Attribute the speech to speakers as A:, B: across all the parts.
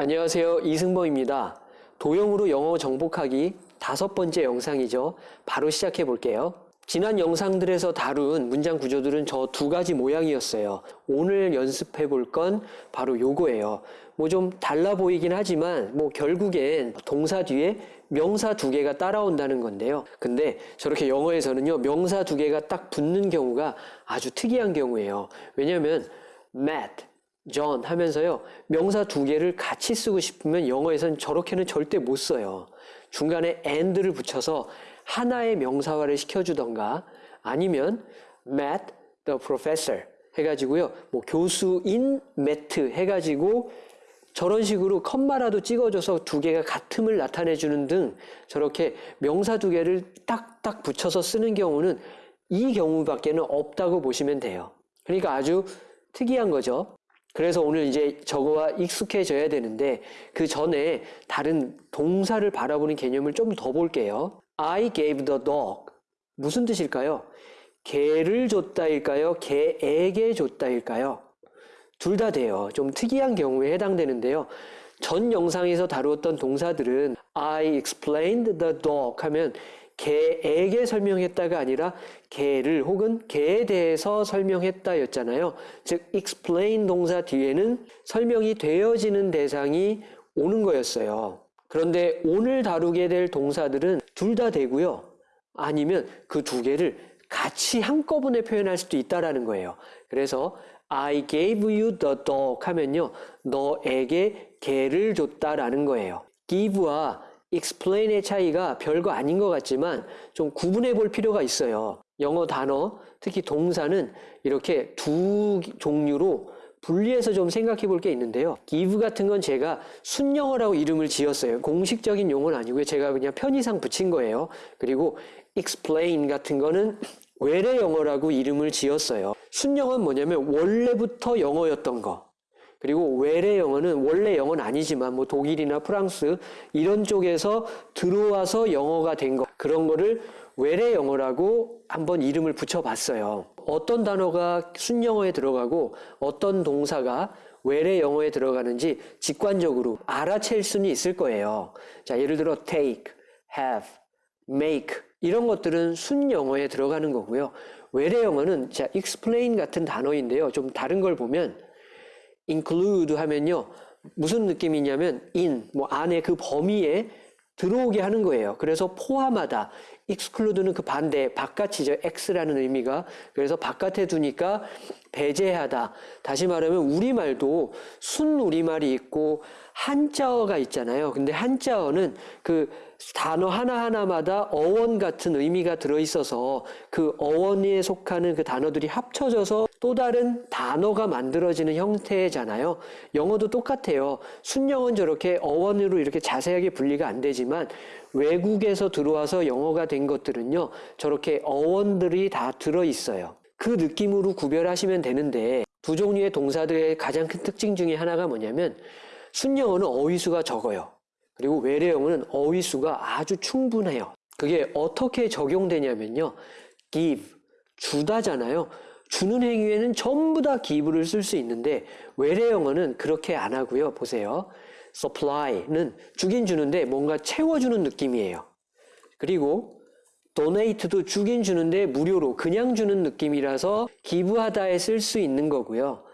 A: 안녕하세요. 이승범입니다. 도형으로 영어 정복하기 다섯 번째 영상이죠. 바로 시작해 볼게요. 지난 영상들에서 다룬 문장 구조들은 저 두 가지 모양이었어요. 오늘 연습해 볼 건 바로 요거예요. 뭐 좀 달라 보이긴 하지만 뭐 결국엔 동사 뒤에 명사 두 개가 따라온다는 건데요. 근데 저렇게 영어에서는요, 명사 두 개가 딱 붙는 경우가 아주 특이한 경우예요. 왜냐면 Matt, John 하면서요, 명사 두 개를 같이 쓰고 싶으면 영어에선 저렇게는 절대 못 써요. 중간에 and를 붙여서 하나의 명사화를 시켜주던가 아니면 Matt the professor 해가지고요, 뭐 교수인 매트 해가지고 저런 식으로 컴마라도 찍어줘서 두 개가 같음을 나타내주는 등 저렇게 명사 두 개를 딱딱 붙여서 쓰는 경우는 이 경우밖에는 없다고 보시면 돼요. 그러니까 아주 특이한 거죠. 그래서 오늘 이제 저거와 익숙해져야 되는데 그 전에 다른 동사를 바라보는 개념을 좀 더 볼게요. I gave the dog. 무슨 뜻일까요? 개를 줬다일까요? 개에게 줬다일까요? 둘 다 돼요. 좀 특이한 경우에 해당되는데요. 전 영상에서 다루었던 동사들은 I explained the dog 하면 개에게 설명했다가 아니라 개를 혹은 개에 대해서 설명했다 였잖아요. 즉 explain 동사 뒤에는 설명이 되어지는 대상이 오는 거였어요. 그런데 오늘 다루게 될 동사들은 둘 다 되고요. 아니면 그 두 개를 같이 한꺼번에 표현할 수도 있다라는 거예요. 그래서 I gave you the dog 하면요. 너에게 개를 줬다라는 거예요. give와 explain의 차이가 별거 아닌 것 같지만 좀 구분해 볼 필요가 있어요. 영어 단어, 특히 동사는 이렇게 두 종류로 분리해서 좀 생각해 볼 게 있는데요. give 같은 건 제가 순영어라고 이름을 지었어요. 공식적인 용어는 아니고요. 제가 그냥 편의상 붙인 거예요. 그리고 explain 같은 거는 외래 영어라고 이름을 지었어요. 순영어는 뭐냐면 원래부터 영어였던 거. 그리고 외래 영어는 원래 영어는 아니지만 뭐 독일이나 프랑스 이런 쪽에서 들어와서 영어가 된 거. 그런 거를 외래 영어라고 한번 이름을 붙여봤어요. 어떤 단어가 순영어에 들어가고 어떤 동사가 외래 영어에 들어가는지 직관적으로 알아챌 수는 있을 거예요. 자, 예를 들어 take, have, make 이런 것들은 순영어에 들어가는 거고요. 외래 영어는 자, explain 같은 단어인데요. 좀 다른 걸 보면 include 하면요. 무슨 느낌이냐면 in 뭐 안에 그 범위에 들어오게 하는 거예요. 그래서 포함하다. exclude는 그 반대 바깥이죠. x라는 의미가. 그래서 바깥에 두니까 배제하다. 다시 말하면 우리말도 순 우리말이 있고 한자어가 있잖아요. 근데 한자어는 그 단어 하나하나마다 어원 같은 의미가 들어있어서 그 어원에 속하는 그 단어들이 합쳐져서 또 다른 단어가 만들어지는 형태잖아요. 영어도 똑같아요. 순영어는 저렇게 어원으로 이렇게 자세하게 분리가 안 되지만 외국에서 들어와서 영어가 된 것들은요. 저렇게 어원들이 다 들어있어요. 그 느낌으로 구별하시면 되는데 두 종류의 동사들의 가장 큰 특징 중에 하나가 뭐냐면 순영어는 어휘수가 적어요. 그리고 외래어는 어휘수가 아주 충분해요. 그게 어떻게 적용되냐면요. give, 주다잖아요. 주는 행위에는 전부 다 give를 쓸 수 있는데 외래 영어는 그렇게 안 하고요. 보세요. supply는 주긴 주는데 뭔가 채워주는 느낌이에요. 그리고 donate도 주긴 주는데 무료로 그냥 주는 느낌이라서 기부하다에 쓸 수 있는 거고요.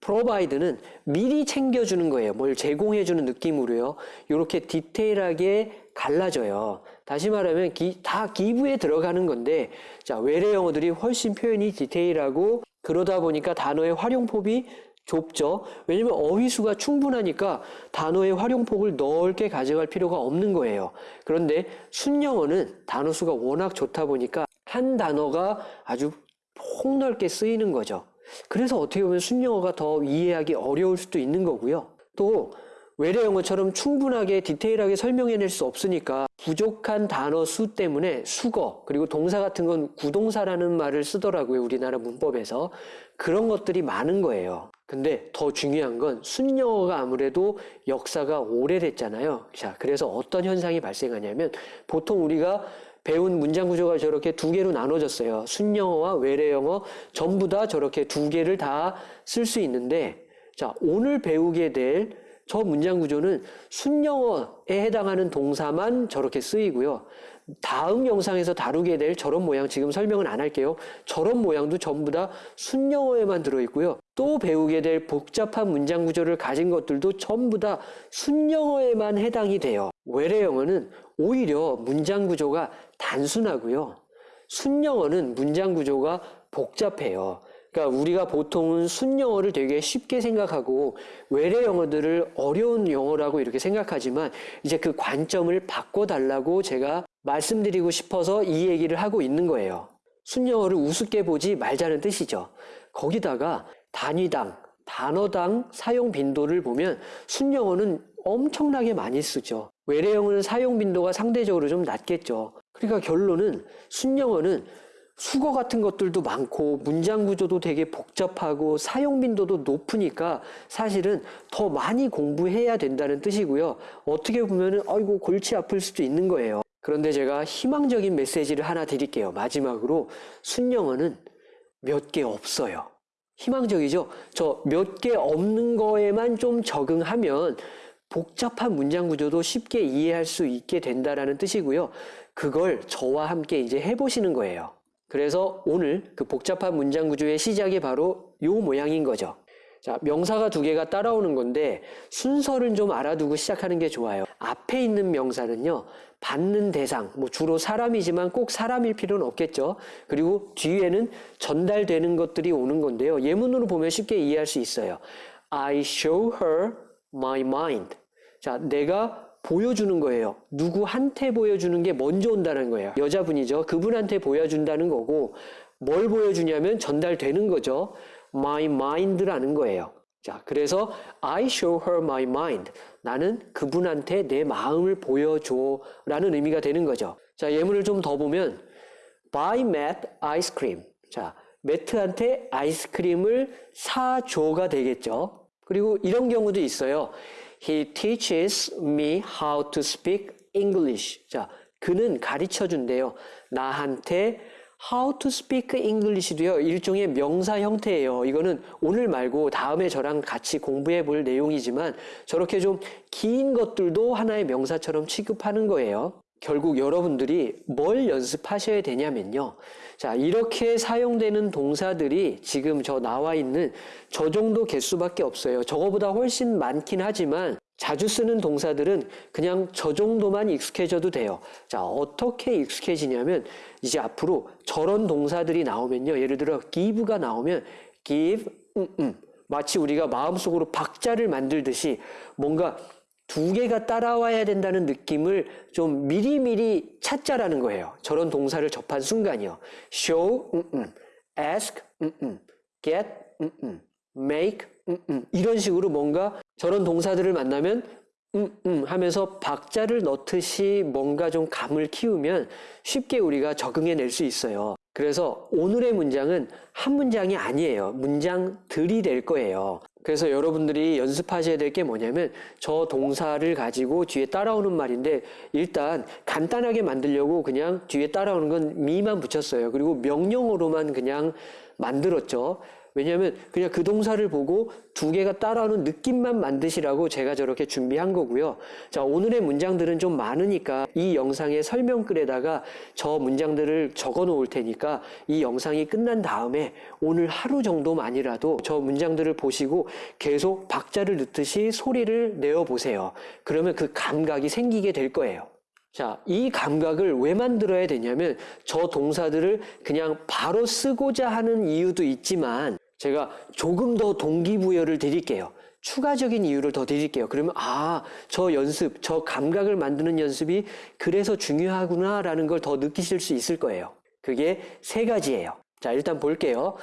A: Provide는 미리 챙겨주는 거예요. 뭘 제공해주는 느낌으로요. 이렇게 디테일하게 갈라져요. 다시 말하면 기, 다 기부에 들어가는 건데 자 외래 영어들이 훨씬 표현이 디테일하고 그러다 보니까 단어의 활용폭이 좁죠. 왜냐면 어휘수가 충분하니까 단어의 활용폭을 넓게 가져갈 필요가 없는 거예요. 그런데 순영어는 단어 수가 워낙 좋다 보니까 한 단어가 아주 폭넓게 쓰이는 거죠. 그래서 어떻게 보면 순영어가 더 이해하기 어려울 수도 있는 거고요. 또 외래 영어처럼 충분하게 디테일하게 설명해낼 수 없으니까 부족한 단어 수 때문에 수거 그리고 동사 같은 건 구동사라는 말을 쓰더라고요 우리나라 문법에서. 그런 것들이 많은 거예요. 근데 더 중요한 건 순영어가 아무래도 역사가 오래됐잖아요. 자 그래서 어떤 현상이 발생하냐면 보통 우리가 배운 문장 구조가 저렇게 두 개로 나눠졌어요. 순영어와 외래영어 전부 다 저렇게 두 개를 다 쓸 수 있는데 자, 오늘 배우게 될 저 문장 구조는 순영어에 해당하는 동사만 저렇게 쓰이고요. 다음 영상에서 다루게 될 저런 모양 지금 설명은 안 할게요. 저런 모양도 전부 다 순영어에만 들어있고요. 또 배우게 될 복잡한 문장 구조를 가진 것들도 전부 다 순영어에만 해당이 돼요. 외래 영어는 오히려 문장 구조가 단순하고요. 순영어는 문장 구조가 복잡해요. 그러니까 우리가 보통은 순영어를 되게 쉽게 생각하고 외래 영어들을 어려운 영어라고 이렇게 생각하지만 이제 그 관점을 바꿔달라고 제가 말씀드리고 싶어서 이 얘기를 하고 있는 거예요. 순영어를 우습게 보지 말자는 뜻이죠. 거기다가 단위당, 단어당 사용 빈도를 보면 순영어는 엄청나게 많이 쓰죠. 외래 영어는 사용 빈도가 상대적으로 좀 낮겠죠. 그러니까 결론은 순영어는 수거 같은 것들도 많고 문장 구조도 되게 복잡하고 사용 빈도도 높으니까 사실은 더 많이 공부해야 된다는 뜻이고요. 어떻게 보면은 아이고 골치 아플 수도 있는 거예요. 그런데 제가 희망적인 메시지를 하나 드릴게요. 마지막으로 순영어는 몇 개 없어요. 희망적이죠? 저 몇 개 없는 거에만 좀 적응하면 복잡한 문장 구조도 쉽게 이해할 수 있게 된다라는 뜻이고요. 그걸 저와 함께 이제 해보시는 거예요. 그래서 오늘 그 복잡한 문장 구조의 시작이 바로 요 모양인 거죠. 자, 명사가 두 개가 따라오는 건데 순서를 좀 알아두고 시작하는 게 좋아요. 앞에 있는 명사는요, 받는 대상, 뭐 주로 사람이지만 꼭 사람일 필요는 없겠죠. 그리고 뒤에는 전달되는 것들이 오는 건데요. 예문으로 보면 쉽게 이해할 수 있어요. I show her my mind. 자, 내가 보여주는 거예요. 누구한테 보여주는 게 먼저 온다는 거예요. 여자분이죠. 그분한테 보여준다는 거고, 뭘 보여주냐면 전달되는 거죠. my mind라는 거예요. 자, 그래서 I show her my mind. 나는 그분한테 내 마음을 보여줘. 라는 의미가 되는 거죠. 자, 예문을 좀 더 보면, buy Matt ice cream. 자, 매트한테 아이스크림을 사줘가 되겠죠. 그리고 이런 경우도 있어요. He teaches me how to speak English. 자, 그는 가르쳐 준대요. 나한테 how to speak English도요. 일종의 명사 형태예요. 이거는 오늘 말고 다음에 저랑 같이 공부해 볼 내용이지만 저렇게 좀 긴 것들도 하나의 명사처럼 취급하는 거예요. 결국 여러분들이 뭘 연습하셔야 되냐면요. 자, 이렇게 사용되는 동사들이 지금 저 나와 있는 저 정도 개수밖에 없어요. 저거보다 훨씬 많긴 하지만 자주 쓰는 동사들은 그냥 저 정도만 익숙해져도 돼요. 자, 어떻게 익숙해지냐면 이제 앞으로 저런 동사들이 나오면요. 예를 들어 give가 나오면 give, 음, 음. 마치 우리가 마음속으로 박자를 만들듯이 뭔가 두 개가 따라와야 된다는 느낌을 좀 미리미리 찾자라는 거예요. 저런 동사를 접한 순간이요. show, 음, 음. ask, 음, 음. get, 음, 음. make. 이런 식으로 뭔가 저런 동사들을 만나면 음, 음 하면서 박자를 넣듯이 뭔가 좀 감을 키우면 쉽게 우리가 적응해낼 수 있어요. 그래서 오늘의 문장은 한 문장이 아니에요. 문장들이 될 거예요. 그래서 여러분들이 연습하셔야 될 게 뭐냐면 저 동사를 가지고 뒤에 따라오는 말인데 일단 간단하게 만들려고 그냥 뒤에 따라오는 건 미만 붙였어요. 그리고 명령어로만 그냥 만들었죠. 왜냐하면 그냥 그 동사를 보고 두 개가 따라오는 느낌만 만드시라고 제가 저렇게 준비한 거고요. 자, 오늘의 문장들은 좀 많으니까 이 영상의 설명글에다가 저 문장들을 적어 놓을 테니까 이 영상이 끝난 다음에 오늘 하루 정도만이라도 저 문장들을 보시고 계속 박자를 넣듯이 소리를 내어 보세요. 그러면 그 감각이 생기게 될 거예요. 자, 이 감각을 왜 만들어야 되냐면 저 동사들을 그냥 바로 쓰고자 하는 이유도 있지만 제가 조금 더 동기부여를 드릴게요. 추가적인 이유를 더 드릴게요. 그러면 아, 저 연습, 저 감각을 만드는 연습이 그래서 중요하구나라는 걸 더 느끼실 수 있을 거예요. 그게 세 가지예요. 자, 일단 볼게요.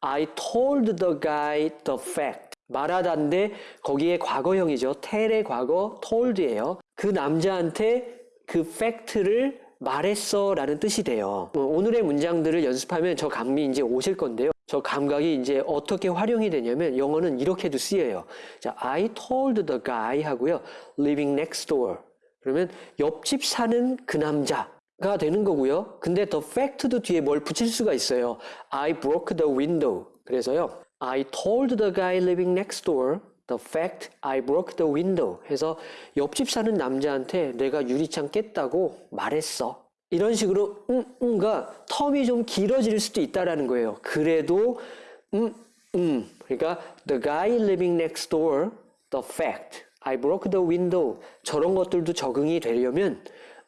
A: I told the guy the fact. 말하다인데 거기에 과거형이죠. tell의 과거 told예요. 그 남자한테 그 팩트를 말했어 라는 뜻이 돼요. 어, 오늘의 문장들을 연습하면 저 감이 이제 오실 건데요. 저 감각이 이제 어떻게 활용이 되냐면 영어는 이렇게도 쓰여요. 자, I told the guy 하고요. living next door. 그러면 옆집 사는 그 남자 가 되는 거고요. 근데 the fact도 뒤에 뭘 붙일 수가 있어요. I broke the window. 그래서요. I told the guy living next door The fact I broke the window 해서 옆집 사는 남자한테 내가 유리창 깼다고 말했어. 이런 식으로 음, 음가 텀이 좀 길어질 수도 있다라는 거예요. 그래도 음, 음. 그러니까 the guy living next door, the fact I broke the window 저런 것들도 적응이 되려면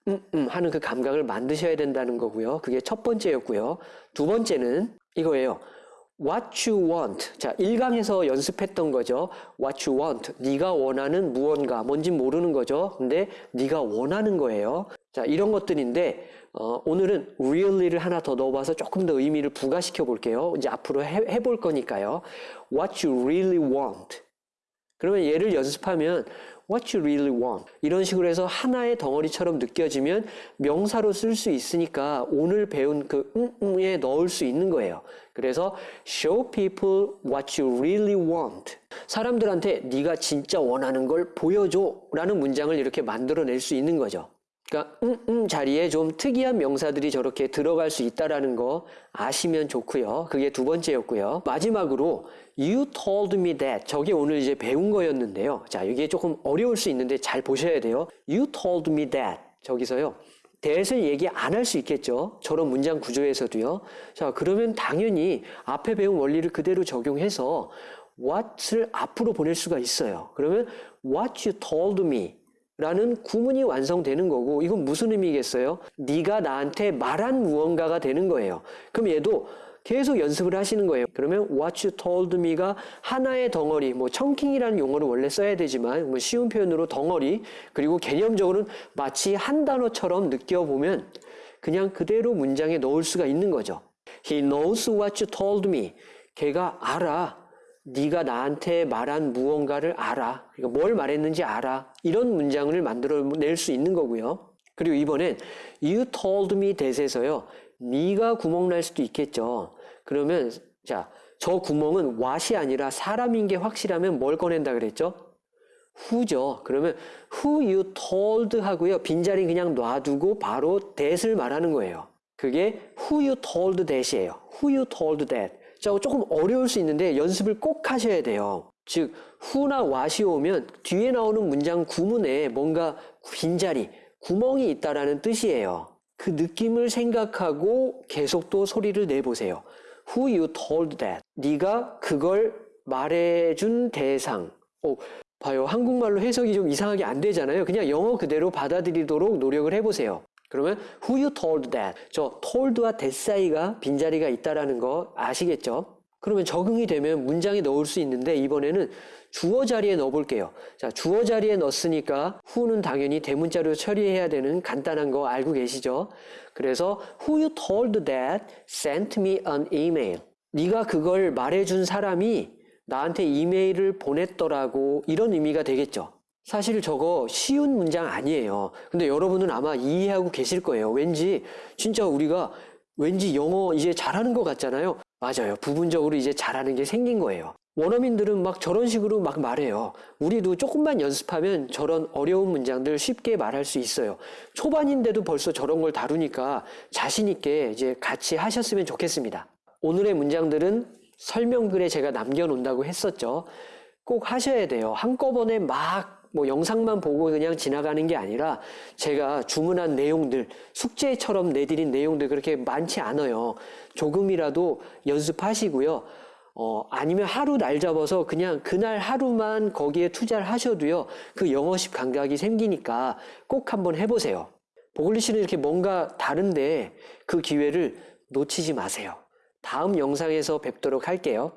A: 음, 음 하는 그 감각을 만드셔야 된다는 거고요. 그게 첫 번째였고요. 두 번째는 이거예요. What you want. 자, 1강에서 연습했던 거죠. What you want. 네가 원하는 무언가. 뭔진 모르는 거죠. 근데 네가 원하는 거예요. 자, 이런 것들인데 어, 오늘은 really를 하나 더 넣어봐서 조금 더 의미를 부가시켜 볼게요. 이제 앞으로 해, 해볼 거니까요. What you really want. 그러면 얘를 연습하면 what you really want 이런 식으로 해서 하나의 덩어리처럼 느껴지면 명사로 쓸 수 있으니까 오늘 배운 그 음음에 넣을 수 있는 거예요. 그래서 show people what you really want 사람들한테 네가 진짜 원하는 걸 보여줘 라는 문장을 이렇게 만들어낼 수 있는 거죠. 그러니까 음, 음 자리에 좀 특이한 명사들이 저렇게 들어갈 수 있다라는 거 아시면 좋고요. 그게 두 번째였고요. 마지막으로 you told me that 저게 오늘 이제 배운 거였는데요. 자, 이게 조금 어려울 수 있는데 잘 보셔야 돼요. you told me that 저기서요. that을 얘기 안 할 수 있겠죠. 저런 문장 구조에서도요. 자, 그러면 당연히 앞에 배운 원리를 그대로 적용해서 what을 앞으로 보낼 수가 있어요. 그러면 what you told me 라는 구문이 완성되는 거고 이건 무슨 의미겠어요? 네가 나한테 말한 무언가가 되는 거예요. 그럼 얘도 계속 연습을 하시는 거예요. 그러면 what you told me가 하나의 덩어리, 뭐 청킹이라는 용어를 원래 써야 되지만 뭐 쉬운 표현으로 덩어리 그리고 개념적으로는 마치 한 단어처럼 느껴보면 그냥 그대로 문장에 넣을 수가 있는 거죠. He knows what you told me. 걔가 알아. 네가 나한테 말한 무언가를 알아. 그러니까 뭘 말했는지 알아. 이런 문장을 만들어낼 수 있는 거고요. 그리고 이번엔 you told me that에서요. 네가 구멍 날 수도 있겠죠. 그러면 자, 저 구멍은 what이 아니라 사람인 게 확실하면 뭘 꺼낸다 그랬죠? who죠. 그러면 who you told 하고요. 빈자리 그냥 놔두고 바로 that을 말하는 거예요. 그게 who you told that이에요. who you told that. 자, 조금 어려울 수 있는데 연습을 꼭 하셔야 돼요. 즉, who나 what이 오면 뒤에 나오는 문장 구문에 뭔가 빈자리, 구멍이 있다라는 뜻이에요. 그 느낌을 생각하고 계속 또 소리를 내보세요. Who you told that. 네가 그걸 말해준 대상. 오, 봐요. 한국말로 해석이 좀 이상하게 안 되잖아요. 그냥 영어 그대로 받아들이도록 노력을 해보세요. 그러면 who you told that. 저 told와 that 사이가 빈자리가 있다라는 거 아시겠죠? 그러면 적응이 되면 문장에 넣을 수 있는데 이번에는 주어 자리에 넣어볼게요. 자, 주어 자리에 넣었으니까 who는 당연히 대문자로 처리해야 되는 간단한 거 알고 계시죠? 그래서 who you told that sent me an email. 네가 그걸 말해준 사람이 나한테 이메일을 보냈더라고 이런 의미가 되겠죠. 사실 저거 쉬운 문장 아니에요. 근데 여러분은 아마 이해하고 계실 거예요. 왠지 진짜 우리가 왠지 영어 이제 잘하는 것 같잖아요. 맞아요. 부분적으로 이제 잘하는 게 생긴 거예요. 원어민들은 막 저런 식으로 막 말해요. 우리도 조금만 연습하면 저런 어려운 문장들 쉽게 말할 수 있어요. 초반인데도 벌써 저런 걸 다루니까 자신 있게 이제 같이 하셨으면 좋겠습니다. 오늘의 문장들은 설명글에 제가 남겨놓는다고 했었죠. 꼭 하셔야 돼요. 한꺼번에 막 뭐 영상만 보고 그냥 지나가는 게 아니라 제가 주문한 내용들, 숙제처럼 내드린 내용들 그렇게 많지 않아요. 조금이라도 연습하시고요. 어, 아니면 하루 날 잡아서 그냥 그날 하루만 거기에 투자를 하셔도요. 그 영어식 감각이 생기니까 꼭 한번 해보세요. 보글리시는 이렇게 뭔가 다른데 그 기회를 놓치지 마세요. 다음 영상에서 뵙도록 할게요.